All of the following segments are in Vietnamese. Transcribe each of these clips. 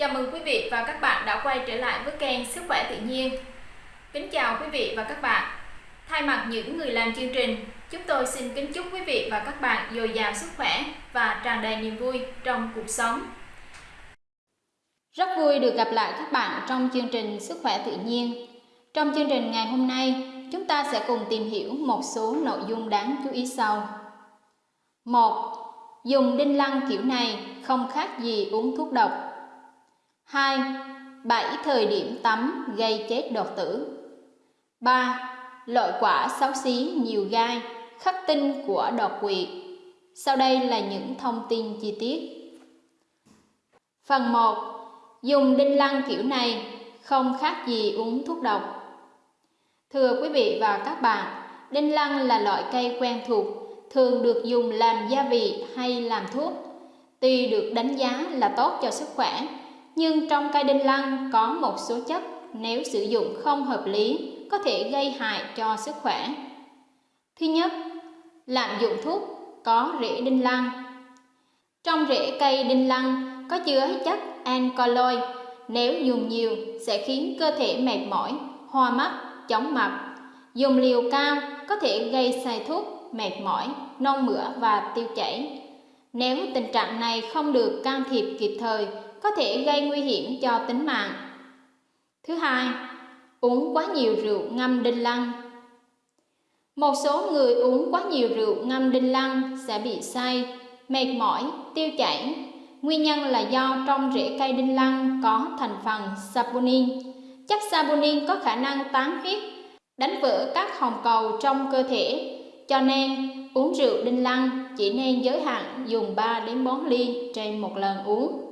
Chào mừng quý vị và các bạn đã quay trở lại với kênh Sức khỏe tự nhiên. Kính chào quý vị và các bạn. Thay mặt những người làm chương trình, chúng tôi xin kính chúc quý vị và các bạn dồi dào sức khỏe và tràn đầy niềm vui trong cuộc sống. Rất vui được gặp lại các bạn trong chương trình Sức khỏe tự nhiên. Trong chương trình ngày hôm nay, chúng ta sẽ cùng tìm hiểu một số nội dung đáng chú ý sau. 1. Dùng đinh lăng kiểu này không khác gì uống thuốc độc. 2. 7 thời điểm tắm gây chết đột tử. 3. Loại quả xấu xí nhiều gai, khắc tinh của đột quỵ. Sau đây là những thông tin chi tiết. Phần 1. Dùng đinh lăng kiểu này không khác gì uống thuốc độc. Thưa quý vị và các bạn, đinh lăng là loại cây quen thuộc, thường được dùng làm gia vị hay làm thuốc. Tuy được đánh giá là tốt cho sức khỏe, nhưng trong cây đinh lăng có một số chất nếu sử dụng không hợp lý có thể gây hại cho sức khỏe. Thứ nhất, lạm dụng thuốc có rễ đinh lăng. Trong rễ cây đinh lăng có chứa chất alkaloid, nếu dùng nhiều sẽ khiến cơ thể mệt mỏi, hoa mắt, chóng mặt. Dùng liều cao có thể gây say thuốc, mệt mỏi, nôn mửa và tiêu chảy. Nếu tình trạng này không được can thiệp kịp thời, có thể gây nguy hiểm cho tính mạng. Thứ hai, uống quá nhiều rượu ngâm đinh lăng. Một số người uống quá nhiều rượu ngâm đinh lăng sẽ bị say, mệt mỏi, tiêu chảy. Nguyên nhân là do trong rễ cây đinh lăng có thành phần saponin. Chất saponin có khả năng tán huyết, đánh vỡ các hồng cầu trong cơ thể, cho nên uống rượu đinh lăng chỉ nên giới hạn dùng 3 đến 4 ly trên một lần uống.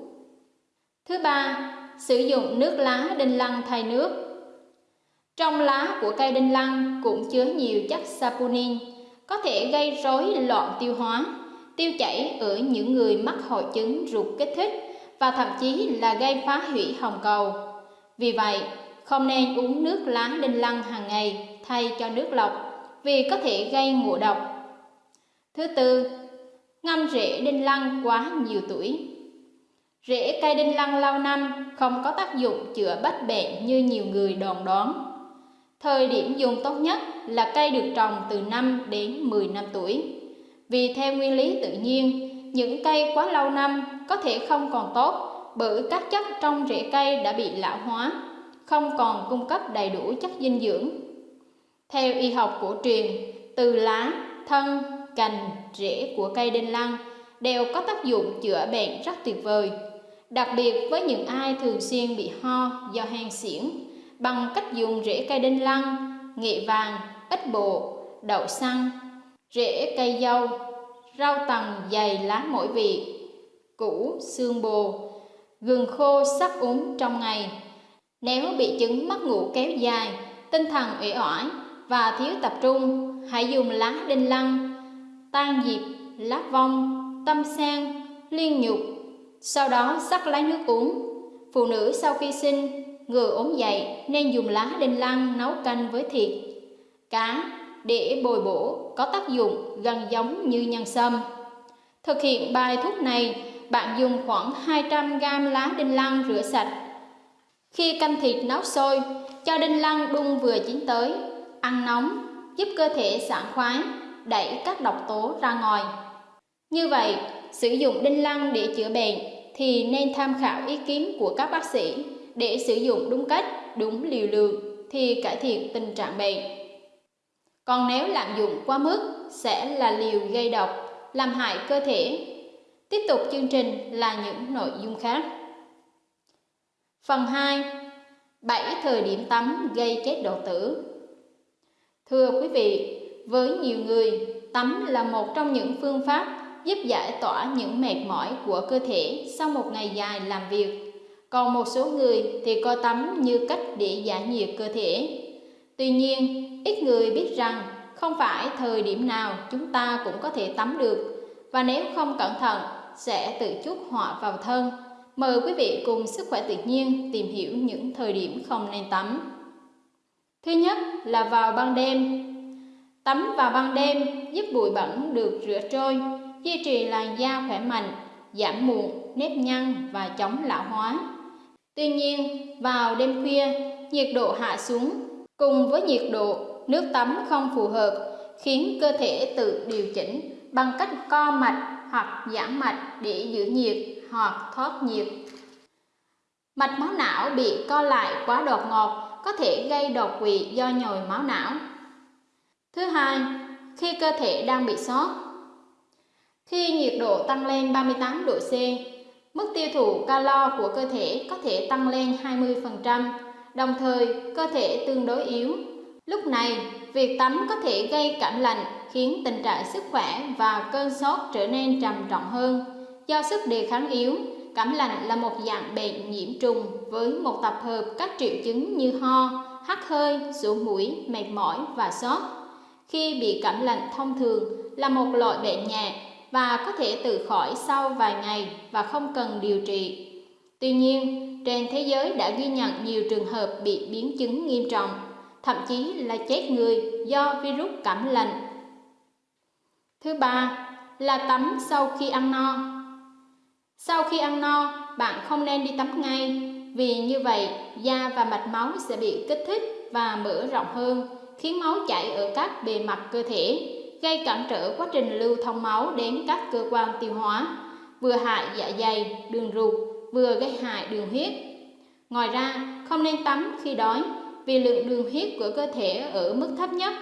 Thứ ba, sử dụng nước lá đinh lăng thay nước. Trong lá của cây đinh lăng cũng chứa nhiều chất saponin, có thể gây rối loạn tiêu hóa, tiêu chảy ở những người mắc hội chứng ruột kích thích và thậm chí là gây phá hủy hồng cầu. Vì vậy, không nên uống nước lá đinh lăng hàng ngày thay cho nước lọc vì có thể gây ngộ độc. Thứ tư, ngâm rễ đinh lăng quá nhiều tuổi. Rễ cây đinh lăng lâu năm không có tác dụng chữa bách bệnh như nhiều người đồn đoán. Thời điểm dùng tốt nhất là cây được trồng từ 5 đến 10 năm tuổi. Vì theo nguyên lý tự nhiên, những cây quá lâu năm có thể không còn tốt bởi các chất trong rễ cây đã bị lão hóa, không còn cung cấp đầy đủ chất dinh dưỡng. Theo y học cổ truyền, từ lá, thân, cành, rễ của cây đinh lăng đều có tác dụng chữa bệnh rất tuyệt vời đặc biệt với những ai thường xuyên bị ho do hen xỉn bằng cách dùng rễ cây đinh lăng, nghệ vàng, ít bộ, đậu xăng, rễ cây dâu, rau tầng dày lá mỗi vị, củ, xương bồ, gừng khô sắc uống trong ngày. Nếu bị chứng mất ngủ kéo dài, tinh thần uể oải và thiếu tập trung, hãy dùng lá đinh lăng, tan diệp, lá vong, tâm sen, liên nhục, sau đó sắc lấy nước uống. Phụ nữ sau khi sinh, ngừa ốm dậy nên dùng lá đinh lăng nấu canh với thịt, cá để bồi bổ có tác dụng gần giống như nhân sâm. Thực hiện bài thuốc này, bạn dùng khoảng 200 g lá đinh lăng rửa sạch. Khi canh thịt nấu sôi, cho đinh lăng đun vừa chín tới, ăn nóng, giúp cơ thể sảng khoái, đẩy các độc tố ra ngoài. Như vậy, sử dụng đinh lăng để chữa bệnh thì nên tham khảo ý kiến của các bác sĩ để sử dụng đúng cách, đúng liều lượng thì cải thiện tình trạng bệnh. Còn nếu lạm dụng quá mức sẽ là liều gây độc, làm hại cơ thể. Tiếp tục chương trình là những nội dung khác. Phần 2. 7 thời điểm tắm gây chết độ tử. Thưa quý vị, với nhiều người, tắm là một trong những phương pháp giúp giải tỏa những mệt mỏi của cơ thể sau một ngày dài làm việc. Còn một số người thì coi tắm như cách để giải nhiệt cơ thể. Tuy nhiên, ít người biết rằng không phải thời điểm nào chúng ta cũng có thể tắm được và nếu không cẩn thận sẽ tự chuốc họa vào thân. Mời quý vị cùng Sức khỏe tự nhiên tìm hiểu những thời điểm không nên tắm. Thứ nhất là vào ban đêm. Tắm vào ban đêm giúp bụi bẩn được rửa trôi, duy trì làn da khỏe mạnh, giảm mụn, nếp nhăn và chống lão hóa. Tuy nhiên, vào đêm khuya, nhiệt độ hạ xuống cùng với nhiệt độ nước tắm không phù hợp khiến cơ thể tự điều chỉnh bằng cách co mạch hoặc giãn mạch để giữ nhiệt hoặc thoát nhiệt. Mạch máu não bị co lại quá đột ngột có thể gây đột quỵ do nhồi máu não. Thứ hai, khi cơ thể đang bị sốt. Khi nhiệt độ tăng lên 38 độ C, mức tiêu thụ calo của cơ thể có thể tăng lên 20%, đồng thời cơ thể tương đối yếu. Lúc này, việc tắm có thể gây cảm lạnh khiến tình trạng sức khỏe và cơn sốt trở nên trầm trọng hơn. Do sức đề kháng yếu, cảm lạnh là một dạng bệnh nhiễm trùng với một tập hợp các triệu chứng như ho, hắt hơi, sổ mũi, mệt mỏi và sốt. Khi bị cảm lạnh thông thường là một loại bệnh nhẹ và có thể tự khỏi sau vài ngày và không cần điều trị. Tuy nhiên, trên thế giới đã ghi nhận nhiều trường hợp bị biến chứng nghiêm trọng, thậm chí là chết người do virus cảm lạnh. Thứ ba là tắm sau khi ăn no. Sau khi ăn no, bạn không nên đi tắm ngay, vì như vậy da và mạch máu sẽ bị kích thích và mở rộng hơn, khiến máu chảy ở các bề mặt cơ thể, gây cản trở quá trình lưu thông máu đến các cơ quan tiêu hóa, vừa hại dạ dày, đường ruột, vừa gây hại đường huyết. Ngoài ra, không nên tắm khi đói vì lượng đường huyết của cơ thể ở mức thấp nhất,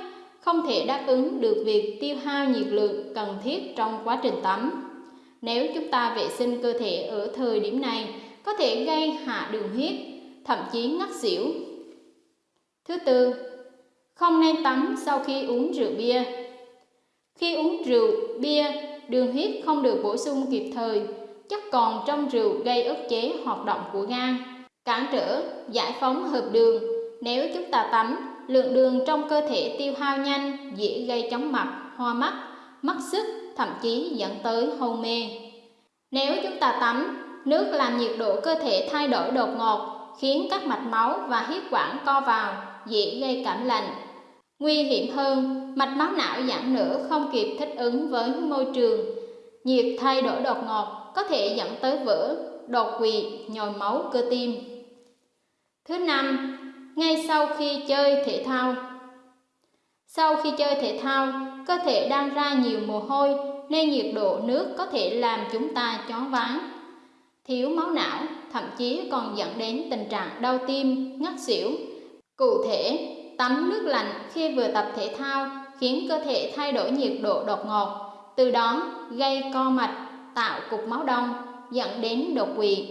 không thể đáp ứng được việc tiêu hao nhiệt lượng cần thiết trong quá trình tắm. Nếu chúng ta vệ sinh cơ thể ở thời điểm này, có thể gây hạ đường huyết, thậm chí ngất xỉu. Thứ tư, không nên tắm sau khi uống rượu bia. Khi uống rượu, bia, đường huyết không được bổ sung kịp thời, chất còn trong rượu gây ức chế hoạt động của gan, cản trở giải phóng hợp đường. Nếu chúng ta tắm, lượng đường trong cơ thể tiêu hao nhanh, dễ gây chóng mặt, hoa mắt, mất sức, thậm chí dẫn tới hôn mê. Nếu chúng ta tắm, nước làm nhiệt độ cơ thể thay đổi đột ngột, khiến các mạch máu và huyết quản co vào, dễ gây cảm lạnh. Nguy hiểm hơn, mạch máu não giãn nở không kịp thích ứng với môi trường. Nhiệt thay đổi đột ngột có thể dẫn tới vỡ, đột quỵ, nhồi máu cơ tim. Thứ năm, ngay sau khi chơi thể thao. Sau khi chơi thể thao, cơ thể đang ra nhiều mồ hôi nên nhiệt độ nước có thể làm chúng ta choáng váng. Thiếu máu não thậm chí còn dẫn đến tình trạng đau tim, ngất xỉu. Cụ thể, tắm nước lạnh khi vừa tập thể thao khiến cơ thể thay đổi nhiệt độ đột ngột, từ đó gây co mạch, tạo cục máu đông, dẫn đến đột quỵ.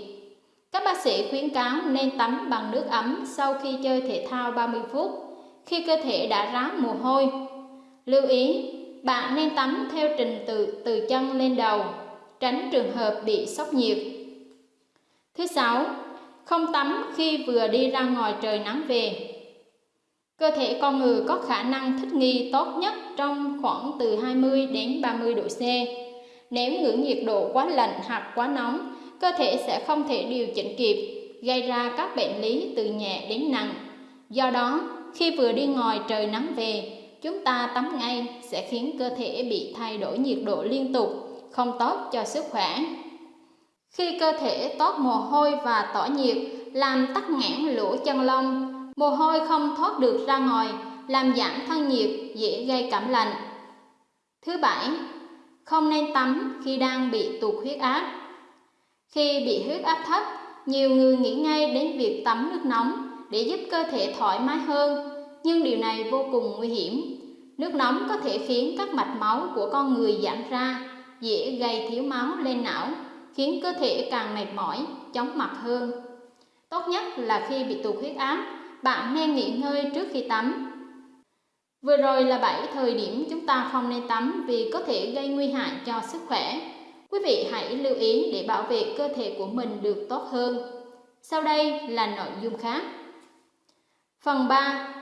Các bác sĩ khuyến cáo nên tắm bằng nước ấm sau khi chơi thể thao 30 phút, khi cơ thể đã ráo mồ hôi. Lưu ý, bạn nên tắm theo trình tự từ chân lên đầu, tránh trường hợp bị sốc nhiệt. Thứ sáu, không tắm khi vừa đi ra ngoài trời nắng về. Cơ thể con người có khả năng thích nghi tốt nhất trong khoảng từ 20 đến 30 độ C. Nếu ngưỡng nhiệt độ quá lạnh hoặc quá nóng, cơ thể sẽ không thể điều chỉnh kịp, gây ra các bệnh lý từ nhẹ đến nặng. Do đó, khi vừa đi ngoài trời nắng về, chúng ta tắm ngay sẽ khiến cơ thể bị thay đổi nhiệt độ liên tục, không tốt cho sức khỏe. Khi cơ thể toát mồ hôi và tỏa nhiệt, làm tắc nghẽn lỗ chân lông, mồ hôi không thoát được ra ngoài, làm giảm thân nhiệt, dễ gây cảm lạnh. Thứ bảy, không nên tắm khi đang bị tụt huyết áp. Khi bị huyết áp thấp, nhiều người nghĩ ngay đến việc tắm nước nóng để giúp cơ thể thoải mái hơn, nhưng điều này vô cùng nguy hiểm. Nước nóng có thể khiến các mạch máu của con người giãn ra, dễ gây thiếu máu lên não, khiến cơ thể càng mệt mỏi, chóng mặt hơn. Tốt nhất là khi bị tụt huyết áp, bạn nên nghỉ ngơi trước khi tắm. Vừa rồi là 7 thời điểm chúng ta không nên tắm vì có thể gây nguy hại cho sức khỏe. Quý vị hãy lưu ý để bảo vệ cơ thể của mình được tốt hơn. Sau đây là nội dung khác. Phần 3.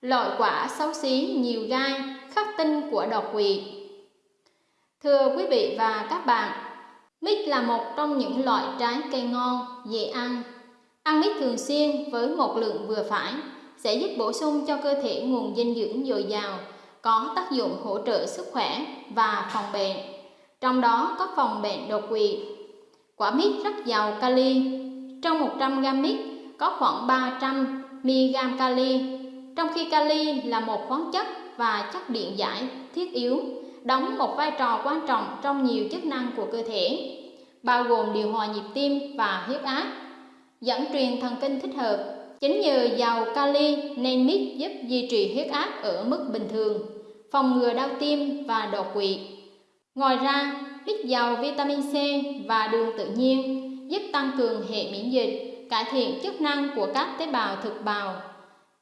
Loại quả xấu xí nhiều gai, khắc tinh của độc quỷ. Thưa quý vị và các bạn, mít là một trong những loại trái cây ngon, dễ ăn. Ăn mít thường xuyên với một lượng vừa phải sẽ giúp bổ sung cho cơ thể nguồn dinh dưỡng dồi dào, có tác dụng hỗ trợ sức khỏe và phòng bệnh. Trong đó có phòng bệnh đột quỵ. Quả mít rất giàu kali, trong 100 g mít có khoảng 300 mg kali, trong khi kali là một khoáng chất và chất điện giải thiết yếu, đóng một vai trò quan trọng trong nhiều chức năng của cơ thể, bao gồm điều hòa nhịp tim và huyết áp, dẫn truyền thần kinh thích hợp. Chính nhờ giàu kali nên mít giúp duy trì huyết áp ở mức bình thường, phòng ngừa đau tim và đột quỵ. Ngoài ra, mít giàu vitamin C và đường tự nhiên giúp tăng cường hệ miễn dịch, cải thiện chức năng của các tế bào thực bào,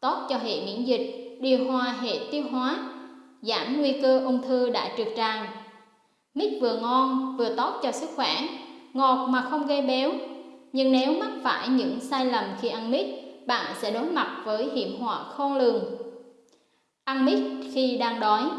tốt cho hệ miễn dịch, điều hòa hệ tiêu hóa, giảm nguy cơ ung thư đại trực tràng. Mít vừa ngon vừa tốt cho sức khỏe, ngọt mà không gây béo. Nhưng nếu mắc phải những sai lầm khi ăn mít, bạn sẽ đối mặt với hiểm họa khôn lường. Ăn mít khi đang đói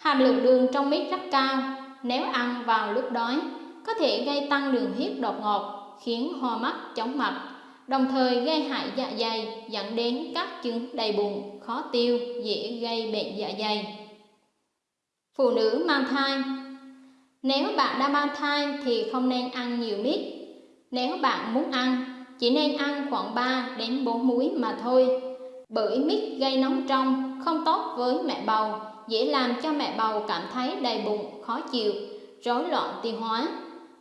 Hàm lượng đường trong mít rất cao, nếu ăn vào lúc đói, có thể gây tăng đường huyết đột ngột, khiến ho mắt, chóng mặt, đồng thời gây hại dạ dày dẫn đến các chứng đầy bụng, khó tiêu, dễ gây bệnh dạ dày. Phụ nữ mang thai nếu bạn đang mang thai thì không nên ăn nhiều mít. Nếu bạn muốn ăn, chỉ nên ăn khoảng 3 đến 4 muối mà thôi. Bởi mít gây nóng trong, không tốt với mẹ bầu, dễ làm cho mẹ bầu cảm thấy đầy bụng, khó chịu, rối loạn tiêu hóa.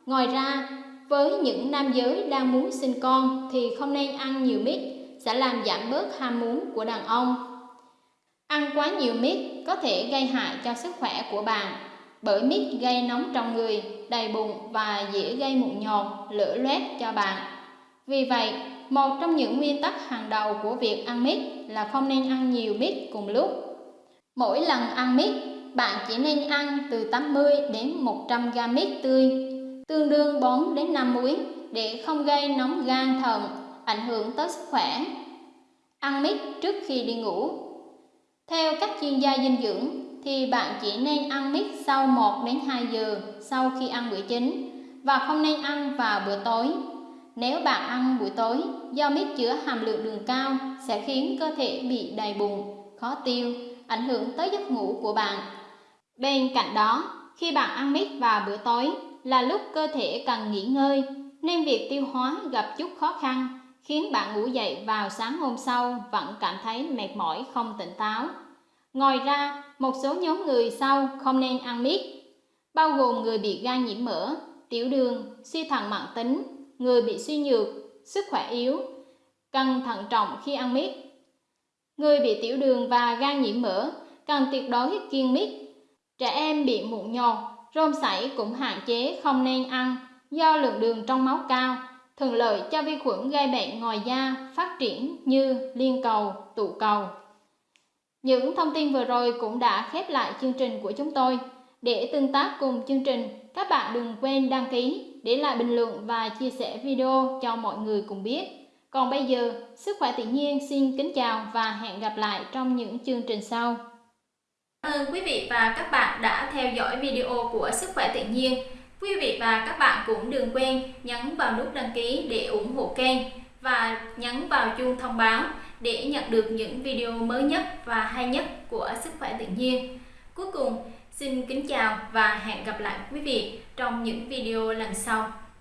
Ngoài ra, với những nam giới đang muốn sinh con thì không nên ăn nhiều mít, sẽ làm giảm bớt ham muốn của đàn ông. Ăn quá nhiều mít có thể gây hại cho sức khỏe của bạn, bởi mít gây nóng trong người, đầy bụng và dễ gây mụn nhọt, lửa loét cho bạn. Vì vậy, một trong những nguyên tắc hàng đầu của việc ăn mít là không nên ăn nhiều mít cùng lúc. Mỗi lần ăn mít, bạn chỉ nên ăn từ 80 đến 100 g mít tươi tương đương 4 đến 5 muối để không gây nóng gan thận, ảnh hưởng tới sức khỏe. Ăn mít trước khi đi ngủ. Theo các chuyên gia dinh dưỡng thì bạn chỉ nên ăn mít sau 1 đến 2 giờ sau khi ăn bữa chính và không nên ăn vào bữa tối. Nếu bạn ăn buổi tối, do mít chứa hàm lượng đường cao sẽ khiến cơ thể bị đầy bụng, khó tiêu, ảnh hưởng tới giấc ngủ của bạn. Bên cạnh đó, khi bạn ăn mít vào bữa tối, là lúc cơ thể cần nghỉ ngơi, nên việc tiêu hóa gặp chút khó khăn, khiến bạn ngủ dậy vào sáng hôm sau vẫn cảm thấy mệt mỏi không tỉnh táo. Ngoài ra, một số nhóm người sau không nên ăn mít, bao gồm người bị gan nhiễm mỡ, tiểu đường, suy thận mạng tính, người bị suy nhược, sức khỏe yếu, cần thận trọng khi ăn mít. Người bị tiểu đường và gan nhiễm mỡ cần tuyệt đối kiêng mít. Trẻ em bị mụn nhọt rôm sảy cũng hạn chế không nên ăn do lượng đường trong máu cao, thường lợi cho vi khuẩn gây bệnh ngoài da phát triển như liên cầu, tụ cầu. Những thông tin vừa rồi cũng đã khép lại chương trình của chúng tôi. Để tương tác cùng chương trình, các bạn đừng quên đăng ký, để lại bình luận và chia sẻ video cho mọi người cùng biết. Còn bây giờ, Sức khỏe tự nhiên xin kính chào và hẹn gặp lại trong những chương trình sau. Cảm ơn quý vị và các bạn đã theo dõi video của Sức khỏe tự nhiên. Quý vị và các bạn cũng đừng quên nhấn vào nút đăng ký để ủng hộ kênh và nhấn vào chuông thông báo để nhận được những video mới nhất và hay nhất của Sức khỏe tự nhiên. Cuối cùng, xin kính chào và hẹn gặp lại quý vị trong những video lần sau.